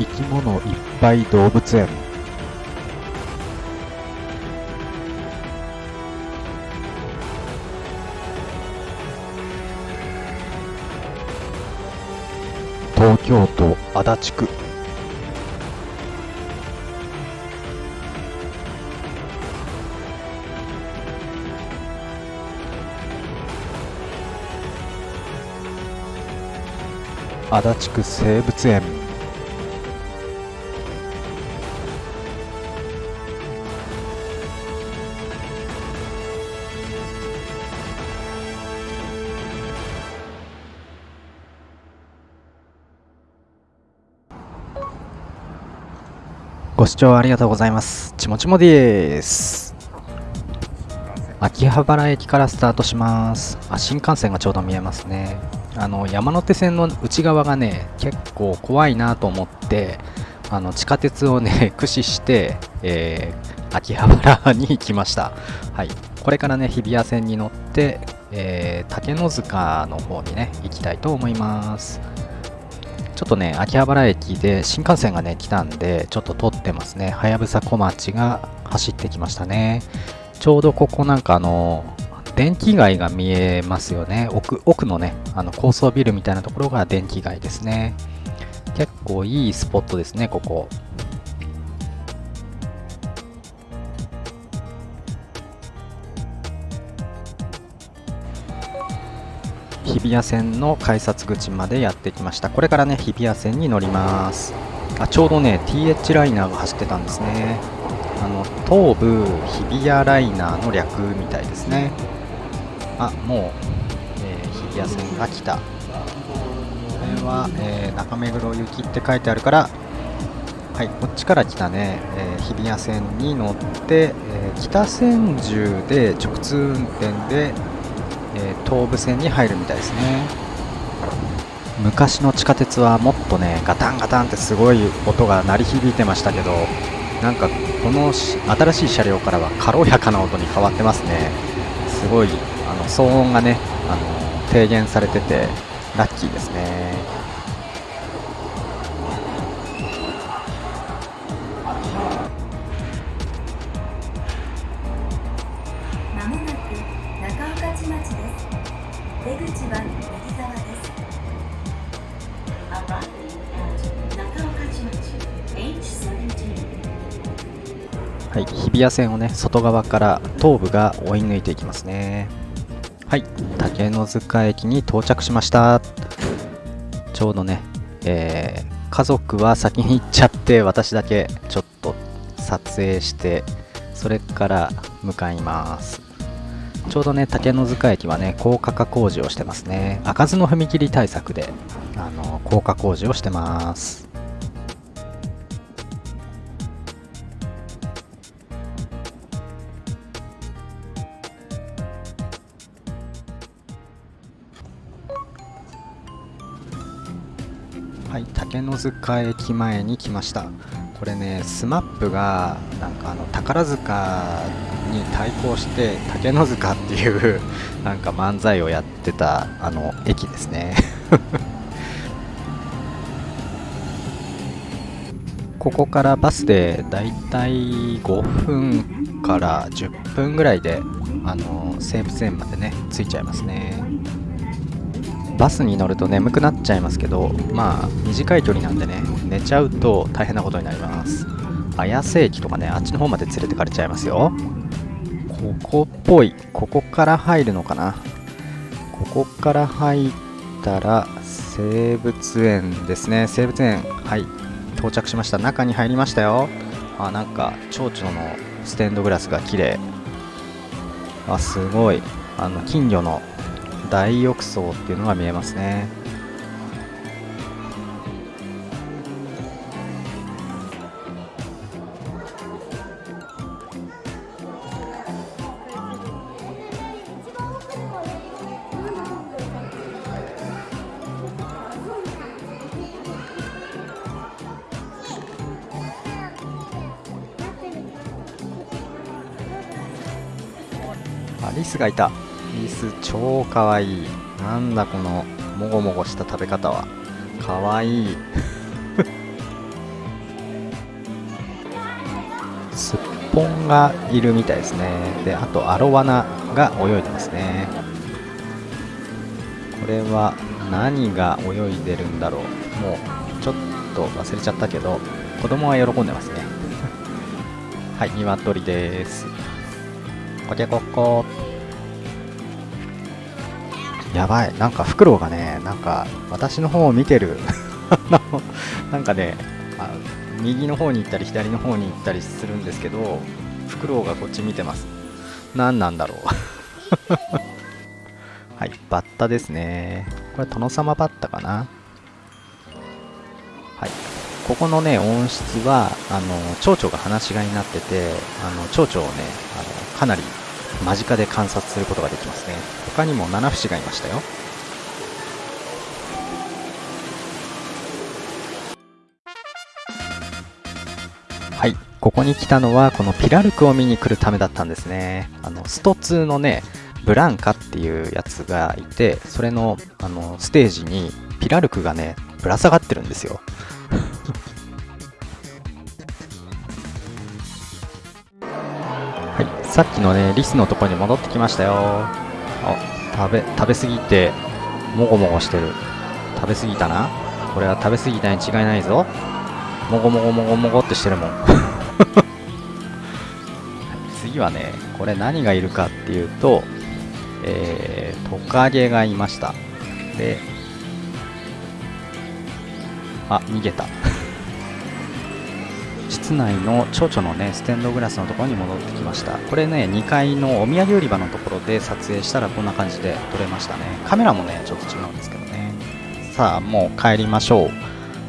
生き物いっぱい動物園。東京都足立区。足立区生物園。ご視聴ありがとうございます。ちもちもです。秋葉原駅からスタートします。あ、新幹線がちょうど見えますね。あの山手線の内側がね、結構怖いなと思って、あの地下鉄をね、駆使して、えー秋葉原に行きました。はい。これからね、日比谷線に乗って、えー竹の塚の方にね、行きたいと思います。ちょっとね、秋葉原駅で新幹線がね、来たんで、ちょっと撮ってますね。はやぶさ小町が走ってきましたね。ちょうどここなんかあの、電気街が見えますよね。奥奥のね、あの高層ビルみたいなところが電気街ですね。結構いいスポットですね、ここ。日比谷線の改札口までやってきました。これからね日比谷線に乗ります。あちょうどね TH ライナーが走ってたんですね。あの東武日比谷ライナーの略みたいですね。あもう、えー日比谷線が来た。これは、えー中目黒行きって書いてあるからはいこっちから来たね、えー日比谷線に乗って、えー北千住で直通運転でえー東武線に入るみたいですね。昔の地下鉄はもっとねガタンガタンってすごい音が鳴り響いてましたけどなんかこの新しい車両からは軽やかな音に変わってますね。すごいあの騒音がねあの低減されててラッキーですね。い、日比谷線をね外側から東部が追い抜いていきますね。はい竹の塚駅に到着しました。ちょうどね、えー家族は先に行っちゃって私だけちょっと撮影してそれから向かいます。ちょうどね竹の塚駅はね高架化工事をしてますね。開かずの踏切対策であの高架工事をしてます。竹の塚駅前に来ました。これね、スマップがなんかあの宝塚に対抗して竹の塚っていう なんか漫才をやってたあの駅ですね。ここからバスでだいたい5分から10分ぐらいであの西武園までね着いちゃいますね。バスに乗ると眠くなっちゃいますけどまあ短い距離なんでね寝ちゃうと大変なことになります。綾瀬駅とかねあっちの方まで連れてかれちゃいますよ。ここっぽい。ここから入るのかな。ここから入ったら生物園ですね。生物園はい。到着しました。中に入りましたよ。あなんか蝶々のステンドグラスが綺麗。あすごい。あの金魚の大浴槽っていうのが見えますね。あリスがいた。椅子超かわい。いなんだこのもごもごした食べ方は。かわい。い すっぽんがいるみたいですね。であとアロワナが泳いでますね。これは何が泳いでるんだろう。もうちょっと忘れちゃったけど子供は喜んでますね。はい鶏です。こけこっこやばい。なんかフクロウがねなんか私の方を見てる。なんかねあ右の方に行ったり左の方に行ったりするんですけどフクロウがこっち見てます。何なんだろう。はいバッタですね。これ殿様バッタかな。はい。ここのね温室はあの蝶々が放し飼いになっててあの蝶々をねあのかなり間近で観察することができますね。他にも七節がいましたよ。はい。ここに来たのはこのピラルクを見に来るためだったんですね。あのスト2のねブランカっていうやつがいてそれのあのステージにピラルクがねぶら下がってるんですよ。さっきのねリスのとこに戻ってきましたよ。あ食べ食べ過ぎてもごもごしてる。食べ過ぎたな。これは食べ過ぎたに違いないぞ。もごもごもごもごってしてるもん。次はねこれ何がいるかっていうとえー、トカゲがいました。であ逃げた。室内の蝶々のねステンドグラスのところに戻ってきました。これね2階のお土産売り場のところで撮影したらこんな感じで撮れましたね。カメラもねちょっと違うんですけどね。さあもう帰りましょう。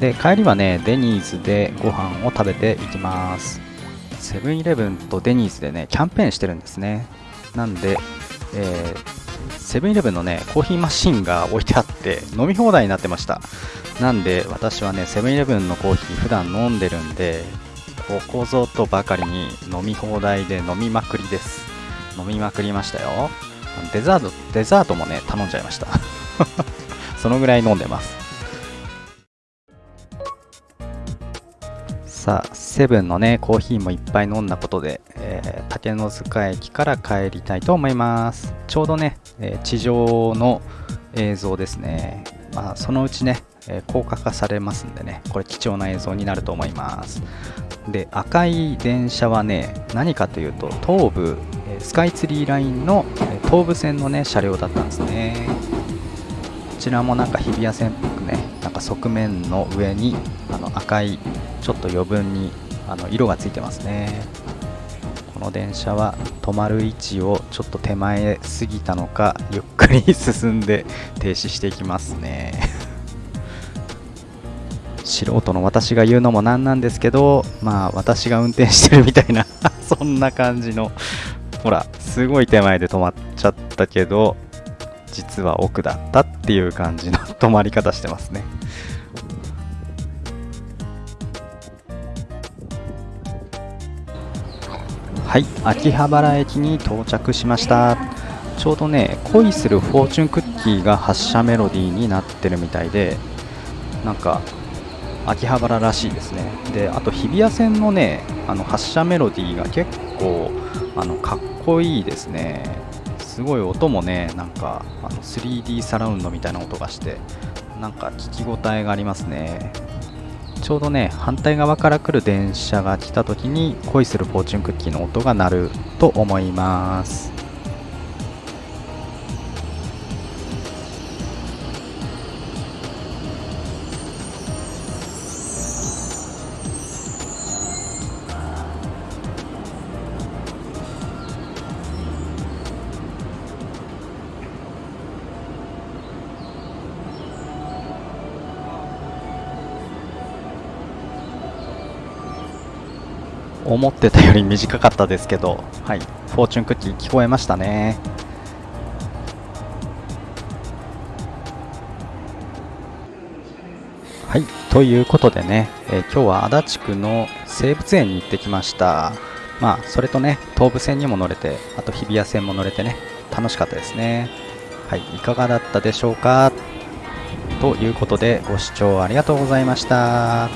で帰りはねデニーズでご飯を食べていきます。セブンイレブンとデニーズでねキャンペーンしてるんですね。なんでえセブンイレブンのねコーヒーマシンが置いてあって飲み放題になってました。なんで私はねセブンイレブンのコーヒー普段飲んでるんでここぞとばかりに飲み放題で飲みまくりです。飲みまくりましたよ。デザートデザートもね頼んじゃいました。そのぐらい飲んでます。さあセブンのねコーヒーもいっぱい飲んだことで、えー、竹の塚駅から帰りたいと思います。ちょうどね、えー、地上の映像ですね。まあそのうちね、えー、高架化されますんでねこれ貴重な映像になると思います。で赤い電車はね何かというと東武スカイツリーラインの東武線のね車両だったんですね。こちらもなんか日比谷線っぽくねなんか側面の上にあの赤いちょっと余分にあの色がついてますね。この電車は止まる位置をちょっと手前過ぎたのかゆっくり 進んで停止していきますね。素人の私が言うのもなんなんですけどまあ私が運転してるみたいな そんな感じのほらすごい手前で止まっちゃったけど実は奥だったっていう感じの止まり方してますね。はい秋葉原駅に到着しました。ちょうどね恋するフォーチュンクッキーが発車メロディーになってるみたいでなんか秋葉原らしいですね。であと日比谷線のねあの発車メロディーが結構あのかっこいいですね。すごい音もねなんかあの 3D サラウンドみたいな音がしてなんか聞き応えがありますね。ちょうどね反対側から来る電車が来た時に恋するフォーチュンクッキーの音が鳴ると思います。思ってたより短かったですけど、はい、フォーチュンクッキー聞こえましたね。はい、ということでね、えー、今日は足立区の生物園に行ってきました。まあ、それとね、東武線にも乗れて、あと日比谷線も乗れてね、楽しかったですね。はい、いかがだったでしょうか？ということで、ご視聴ありがとうございました。